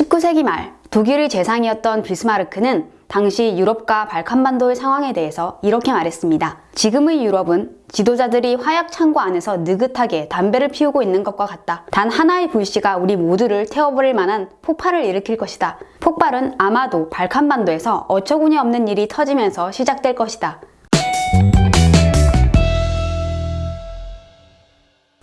19세기 말 독일의 재상이었던 비스마르크는 당시 유럽과 발칸반도의 상황에 대해서 이렇게 말했습니다. 지금의 유럽은 지도자들이 화약 창고 안에서 느긋하게 담배를 피우고 있는 것과 같다. 단 하나의 불씨가 우리 모두를 태워버릴 만한 폭발을 일으킬 것이다. 폭발은 아마도 발칸반도에서 어처구니 없는 일이 터지면서 시작될 것이다.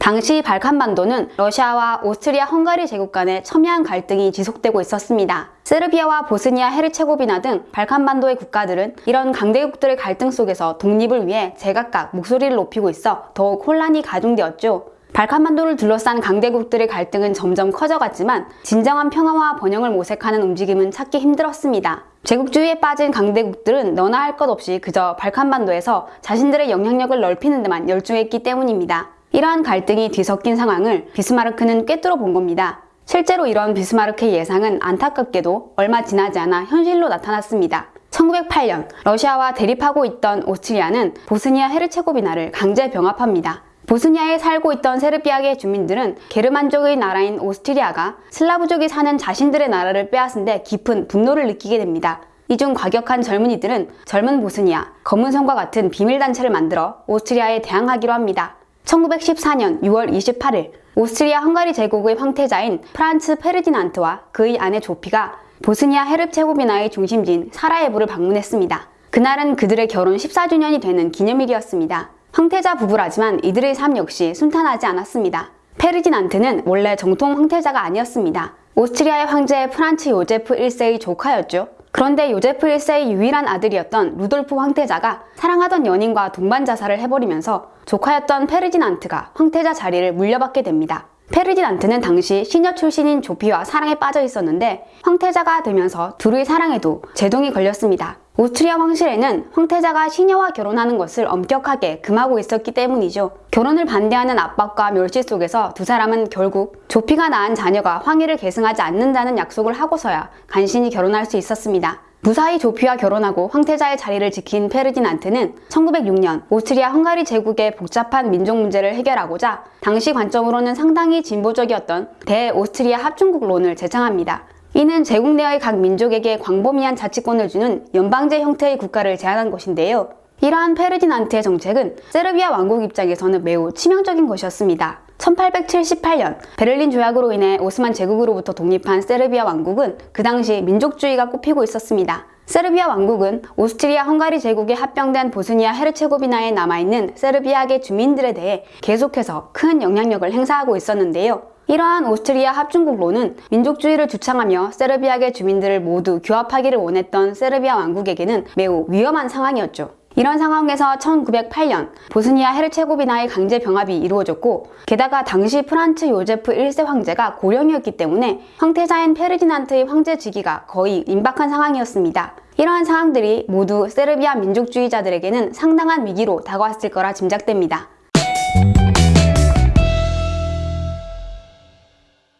당시 발칸반도는 러시아와 오스트리아 헝가리 제국 간의 첨예한 갈등이 지속되고 있었습니다. 세르비아와 보스니아 헤르체고비나 등 발칸반도의 국가들은 이런 강대국들의 갈등 속에서 독립을 위해 제각각 목소리를 높이고 있어 더욱 혼란이 가중되었죠. 발칸반도를 둘러싼 강대국들의 갈등은 점점 커져갔지만 진정한 평화와 번영을 모색하는 움직임은 찾기 힘들었습니다. 제국주의에 빠진 강대국들은 너나 할 것 없이 그저 발칸반도에서 자신들의 영향력을 넓히는 데만 열중했기 때문입니다. 이러한 갈등이 뒤섞인 상황을 비스마르크는 꿰뚫어 본 겁니다. 실제로 이런 비스마르크의 예상은 안타깝게도 얼마 지나지 않아 현실로 나타났습니다. 1908년 러시아와 대립하고 있던 오스트리아는 보스니아 헤르체고비나를 강제 병합합니다. 보스니아에 살고 있던 세르비아계 주민들은 게르만족의 나라인 오스트리아가 슬라브족이 사는 자신들의 나라를 빼앗은 데 깊은 분노를 느끼게 됩니다. 이중 과격한 젊은이들은 젊은 보스니아, 검은 손과 같은 비밀단체를 만들어 오스트리아에 대항하기로 합니다. 1914년 6월 28일 오스트리아 헝가리 제국의 황태자인 프란츠 페르디난트와 그의 아내 조피가 보스니아 헤르체고비나의 중심지인 사라예보를 방문했습니다. 그날은 그들의 결혼 14주년이 되는 기념일이었습니다. 황태자 부부라지만 이들의 삶 역시 순탄하지 않았습니다. 페르디난트는 원래 정통 황태자가 아니었습니다. 오스트리아의 황제 프란츠 요제프 1세의 조카였죠. 그런데 요제프 1세의 유일한 아들이었던 루돌프 황태자가 사랑하던 연인과 동반 자살을 해버리면서 조카였던 페르디난트가 황태자 자리를 물려받게 됩니다. 페르디난트는 당시 시녀 출신인 조피와 사랑에 빠져 있었는데 황태자가 되면서 둘의 사랑에도 제동이 걸렸습니다. 오스트리아 황실에는 황태자가 시녀와 결혼하는 것을 엄격하게 금하고 있었기 때문이죠. 결혼을 반대하는 압박과 멸시 속에서 두 사람은 결국 조피가 낳은 자녀가 황위를 계승하지 않는다는 약속을 하고서야 간신히 결혼할 수 있었습니다. 무사히 조피와 결혼하고 황태자의 자리를 지킨 페르디난트는 1906년 오스트리아 헝가리 제국의 복잡한 민족 문제를 해결하고자 당시 관점으로는 상당히 진보적이었던 대오스트리아 합중국론을 제창합니다. 이는 제국 내의 각 민족에게 광범위한 자치권을 주는 연방제 형태의 국가를 제안한 것인데요. 이러한 페르디난트의 정책은 세르비아 왕국 입장에서는 매우 치명적인 것이었습니다. 1878년 베를린 조약으로 인해 오스만 제국으로부터 독립한 세르비아 왕국은 그 당시 민족주의가 꽃피고 있었습니다. 세르비아 왕국은 오스트리아 헝가리 제국에 합병된 보스니아 헤르체고비나에 남아있는 세르비아계 주민들에 대해 계속해서 큰 영향력을 행사하고 있었는데요. 이러한 오스트리아 합중국론은 민족주의를 주창하며 세르비아계 주민들을 모두 규합하기를 원했던 세르비아 왕국에게는 매우 위험한 상황이었죠. 이런 상황에서 1908년 보스니아 헤르체고비나의 강제 병합이 이루어졌고 게다가 당시 프란츠 요제프 1세 황제가 고령이었기 때문에 황태자인 페르디난트의 황제직위가 거의 임박한 상황이었습니다. 이러한 상황들이 모두 세르비아 민족주의자들에게는 상당한 위기로 다가왔을 거라 짐작됩니다.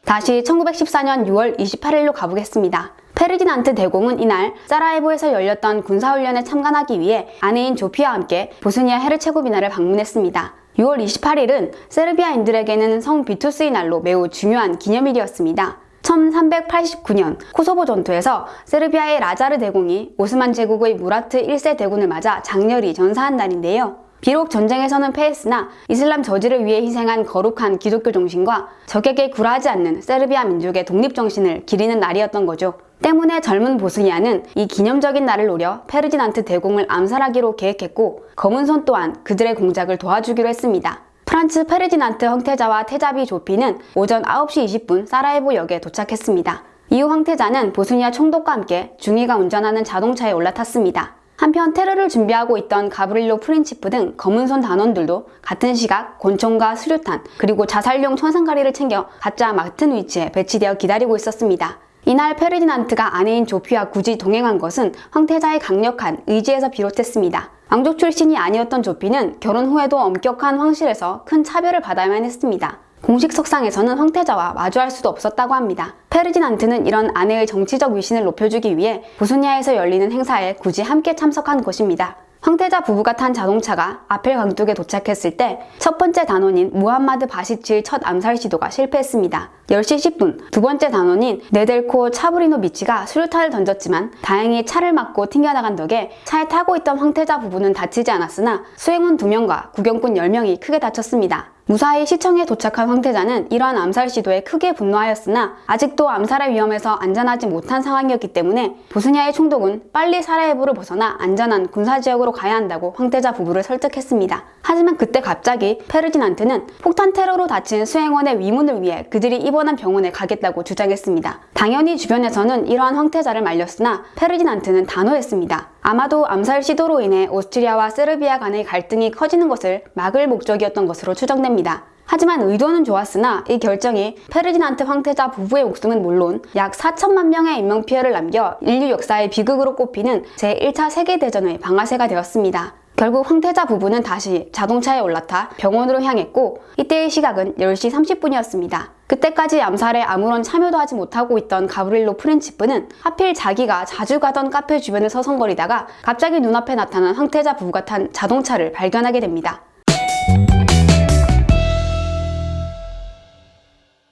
다시 1914년 6월 28일로 가보겠습니다. 페르디난트 대공은 이날 사라예보에서 열렸던 군사훈련에 참관하기 위해 아내인 조피와 함께 보스니아 헤르체고비나를 방문했습니다. 6월 28일은 세르비아인들에게는 성 비투스의 날로 매우 중요한 기념일이었습니다. 1389년 코소보 전투에서 세르비아의 라자르 대공이 오스만 제국의 무라트 1세 대군을 맞아 장렬히 전사한 날인데요. 비록 전쟁에서는 패했으나 이슬람 저지를 위해 희생한 거룩한 기독교 정신과 적에게 굴하지 않는 세르비아 민족의 독립정신을 기리는 날이었던 거죠. 때문에 젊은 보스니아는 이 기념적인 날을 노려 페르디난트 대공을 암살하기로 계획했고 검은 손 또한 그들의 공작을 도와주기로 했습니다. 프란츠 페르디난트 황태자와 태자비 조피는 오전 9시 20분 사라예보 역에 도착했습니다. 이후 황태자는 보스니아 총독과 함께 중위가 운전하는 자동차에 올라탔습니다. 한편 테러를 준비하고 있던 가브릴로 프린치프 등 검은손 단원들도 같은 시각 권총과 수류탄 그리고 자살용 청산가리를 챙겨 각자 맡은 위치에 배치되어 기다리고 있었습니다. 이날 페르디난트가 아내인 조피와 굳이 동행한 것은 황태자의 강력한 의지에서 비롯했습니다. 왕족 출신이 아니었던 조피는 결혼 후에도 엄격한 황실에서 큰 차별을 받아야만 했습니다. 공식 석상에서는 황태자와 마주할 수도 없었다고 합니다. 페르디난트는 이런 아내의 정치적 위신을 높여주기 위해 보스니아에서 열리는 행사에 굳이 함께 참석한 것입니다. 황태자 부부가 탄 자동차가 아펠 강둑에 도착했을 때 첫 번째 단원인 무함마드 바시치의 첫 암살 시도가 실패했습니다. 10시 10분 두 번째 단원인 네델코 차브리노비치가 수류탄을 던졌지만 다행히 차를 맞고 튕겨나간 덕에 차에 타고 있던 황태자 부부는 다치지 않았으나 수행원 2명과 구경꾼 10명이 크게 다쳤습니다. 무사히 시청에 도착한 황태자는 이러한 암살 시도에 크게 분노하였으나 아직도 암살의 위험에서 안전하지 못한 상황이었기 때문에 보스니아의 총독은 빨리 사라예보를 벗어나 안전한 군사지역으로 가야 한다고 황태자 부부를 설득했습니다. 하지만 그때 갑자기 페르디난트는 폭탄 테러로 다친 수행원의 위문을 위해 그들이 입원한 병원에 가겠다고 주장했습니다. 당연히 주변에서는 이러한 황태자를 말렸으나 페르디난트는 단호했습니다. 아마도 암살 시도로 인해 오스트리아와 세르비아 간의 갈등이 커지는 것을 막을 목적이었던 것으로 추정됩니다. 하지만 의도는 좋았으나 이 결정이 페르디난트 황태자 부부의 목숨은 물론 약 4천만 명의 인명피해를 남겨 인류 역사의 비극으로 꼽히는 제1차 세계대전의 방아쇠가 되었습니다. 결국 황태자 부부는 다시 자동차에 올라타 병원으로 향했고 이때의 시각은 10시 30분이었습니다. 그때까지 암살에 아무런 참여도 하지 못하고 있던 가브릴로 프린치프는 하필 자기가 자주 가던 카페 주변을 서성거리다가 갑자기 눈앞에 나타난 황태자 부부가 탄 자동차를 발견하게 됩니다.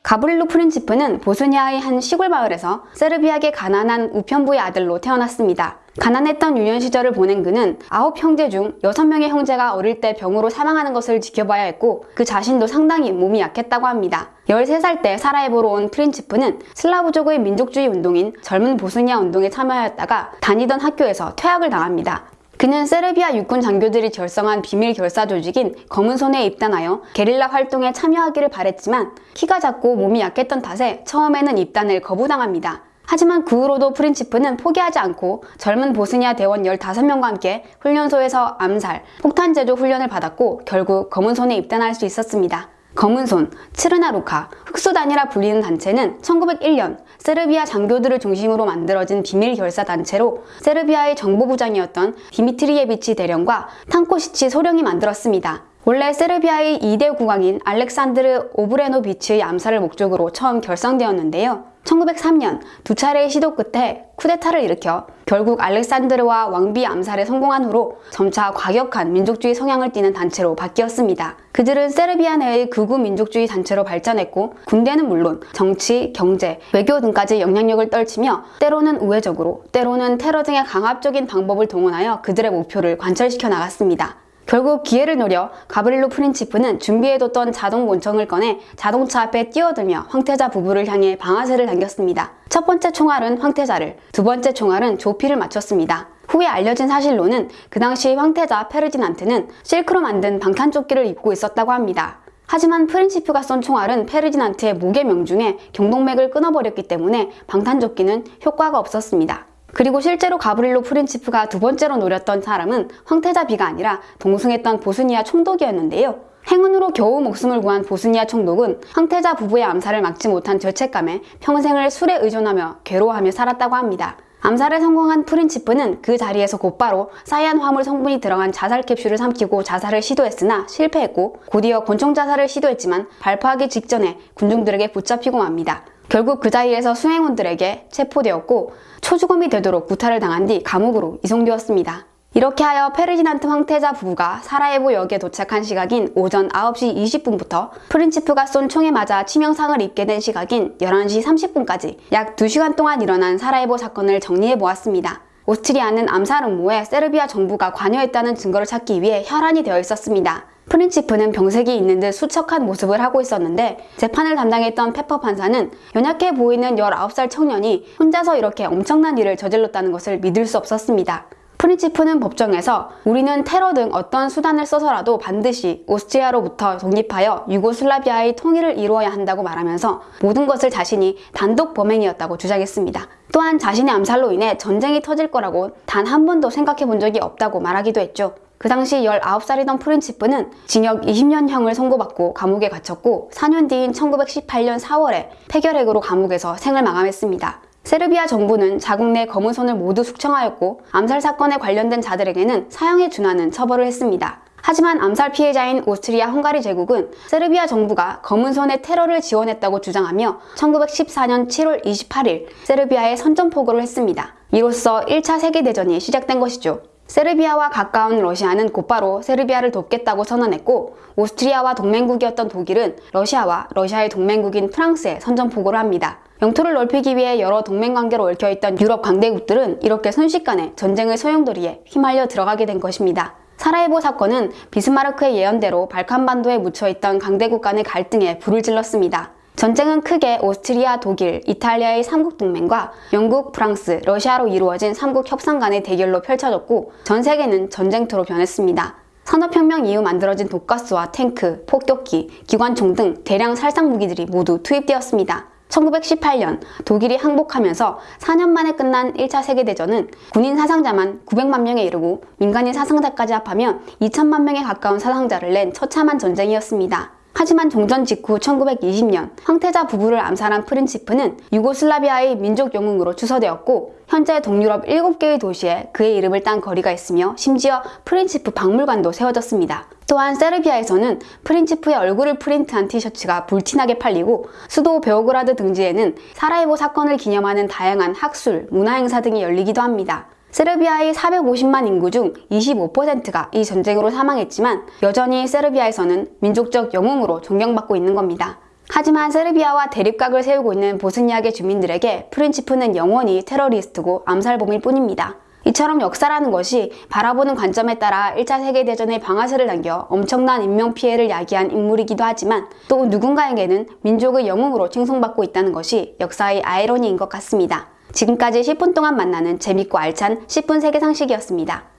가브릴로 프린치프는 보스니아의 한 시골 마을에서 세르비아계 가난한 우편부의 아들로 태어났습니다. 가난했던 유년 시절을 보낸 그는 아홉 형제 중 여섯 명의 형제가 어릴 때 병으로 사망하는 것을 지켜봐야 했고 그 자신도 상당히 몸이 약했다고 합니다. 13살 때 사라예보로 온 프린치프는 슬라브족의 민족주의 운동인 젊은 보스니아 운동에 참여하였다가 다니던 학교에서 퇴학을 당합니다. 그는 세르비아 육군 장교들이 결성한 비밀 결사 조직인 검은 손에 입단하여 게릴라 활동에 참여하기를 바랬지만 키가 작고 몸이 약했던 탓에 처음에는 입단을 거부당합니다. 하지만 그 후로도 프린치프는 포기하지 않고 젊은 보스니아 대원 15명과 함께 훈련소에서 암살, 폭탄 제조 훈련을 받았고 결국 검은 손에 입단할 수 있었습니다. 검은손, 츠르나루카, 흑수단이라 불리는 단체는 1901년 세르비아 장교들을 중심으로 만들어진 비밀 결사 단체로 세르비아의 정보부장이었던 디미트리예비치 대령과 탄코시치 소령이 만들었습니다. 원래 세르비아의 2대 국왕인 알렉산드르 오브레노비치의 암살을 목적으로 처음 결성되었는데요. 1903년 두 차례의 시도 끝에 쿠데타를 일으켜 결국 알렉산드르와 왕비 암살에 성공한 후로 점차 과격한 민족주의 성향을 띠는 단체로 바뀌었습니다. 그들은 세르비아 내의 극우 민족주의 단체로 발전했고 군대는 물론 정치, 경제, 외교 등까지 영향력을 떨치며 때로는 우회적으로 때로는 테러 등의 강압적인 방법을 동원하여 그들의 목표를 관철시켜 나갔습니다. 결국 기회를 노려 가브릴로 프린치프는 준비해뒀던 자동 몬청을 꺼내 자동차 앞에 뛰어들며 황태자 부부를 향해 방아쇠를 당겼습니다. 첫 번째 총알은 황태자를, 두 번째 총알은 조피를 맞췄습니다. 후에 알려진 사실로는 그 당시 황태자 페르디난트는 실크로 만든 방탄조끼를 입고 있었다고 합니다. 하지만 프린치프가 쏜 총알은 페르디난트의 목의 명중에 경동맥을 끊어버렸기 때문에 방탄조끼는 효과가 없었습니다. 그리고 실제로 가브릴로 프린치프가 두 번째로 노렸던 사람은 황태자 비가 아니라 동승했던 보스니아 총독이었는데요. 행운으로 겨우 목숨을 구한 보스니아 총독은 황태자 부부의 암살을 막지 못한 죄책감에 평생을 술에 의존하며 괴로워하며 살았다고 합니다. 암살에 성공한 프린치프는 그 자리에서 곧바로 사이안 화물 성분이 들어간 자살 캡슐을 삼키고 자살을 시도했으나 실패했고 곧이어 권총 자살을 시도했지만 발포하기 직전에 군중들에게 붙잡히고 맙니다. 결국 그 자리에서 수행원들에게 체포되었고 초주검이 되도록 구타를 당한 뒤 감옥으로 이송되었습니다. 이렇게 하여 페르디난트 황태자 부부가 사라예보 역에 도착한 시각인 오전 9시 20분부터 프린치프가 쏜 총에 맞아 치명상을 입게 된 시각인 11시 30분까지 약 2시간 동안 일어난 사라예보 사건을 정리해 보았습니다. 오스트리아는 암살 음모에 세르비아 정부가 관여했다는 증거를 찾기 위해 혈안이 되어 있었습니다. 프린치프는 병색이 있는 듯 수척한 모습을 하고 있었는데 재판을 담당했던 페퍼 판사는 연약해 보이는 19살 청년이 혼자서 이렇게 엄청난 일을 저질렀다는 것을 믿을 수 없었습니다. 프린치프는 법정에서 우리는 테러 등 어떤 수단을 써서라도 반드시 오스트리아로부터 독립하여 유고슬라비아의 통일을 이루어야 한다고 말하면서 모든 것을 자신이 단독 범행이었다고 주장했습니다. 또한 자신의 암살로 인해 전쟁이 터질 거라고 단 한 번도 생각해 본 적이 없다고 말하기도 했죠. 그 당시 19살이던 프린치프는 징역 20년형을 선고받고 감옥에 갇혔고 4년 뒤인 1918년 4월에 폐결핵으로 감옥에서 생을 마감했습니다. 세르비아 정부는 자국 내 검은 손을 모두 숙청하였고 암살 사건에 관련된 자들에게는 사형에 준하는 처벌을 했습니다. 하지만 암살 피해자인 오스트리아 헝가리 제국은 세르비아 정부가 검은 손의 테러를 지원했다고 주장하며 1914년 7월 28일 세르비아에 선전포고를 했습니다. 이로써 1차 세계대전이 시작된 것이죠. 세르비아와 가까운 러시아는 곧바로 세르비아를 돕겠다고 선언했고 오스트리아와 동맹국이었던 독일은 러시아와 러시아의 동맹국인 프랑스에 선전포고를 합니다. 영토를 넓히기 위해 여러 동맹 관계로 얽혀있던 유럽 강대국들은 이렇게 순식간에 전쟁의 소용돌이에 휘말려 들어가게 된 것입니다. 사라예보 사건은 비스마르크의 예언대로 발칸반도에 묻혀있던 강대국 간의 갈등에 불을 질렀습니다. 전쟁은 크게 오스트리아, 독일, 이탈리아의 삼국 동맹과 영국, 프랑스, 러시아로 이루어진 삼국 협상 간의 대결로 펼쳐졌고 전 세계는 전쟁터로 변했습니다. 산업혁명 이후 만들어진 독가스와 탱크, 폭격기, 기관총 등 대량 살상 무기들이 모두 투입되었습니다. 1918년 독일이 항복하면서 4년 만에 끝난 1차 세계대전은 군인 사상자만 900만 명에 이르고 민간인 사상자까지 합하면 2천만 명에 가까운 사상자를 낸 처참한 전쟁이었습니다. 하지만 종전 직후 1920년 황태자 부부를 암살한 프린치프는 유고슬라비아의 민족 영웅으로 추서되었고 현재 동유럽 7개의 도시에 그의 이름을 딴 거리가 있으며 심지어 프린치프 박물관도 세워졌습니다. 또한 세르비아에서는 프린치프의 얼굴을 프린트한 티셔츠가 불티나게 팔리고 수도 베오그라드 등지에는 사라예보 사건을 기념하는 다양한 학술, 문화행사 등이 열리기도 합니다. 세르비아의 450만 인구 중 25%가 이 전쟁으로 사망했지만 여전히 세르비아에서는 민족적 영웅으로 존경받고 있는 겁니다. 하지만 세르비아와 대립각을 세우고 있는 보스니아계 주민들에게 프린치프는 영원히 테러리스트고 암살범일 뿐입니다. 이처럼 역사라는 것이 바라보는 관점에 따라 1차 세계대전의 방아쇠를 당겨 엄청난 인명피해를 야기한 인물이기도 하지만 또 누군가에게는 민족의 영웅으로 칭송받고 있다는 것이 역사의 아이러니인 것 같습니다. 지금까지 10분 동안 만나는 재밌고 알찬 10분 세계 상식이었습니다.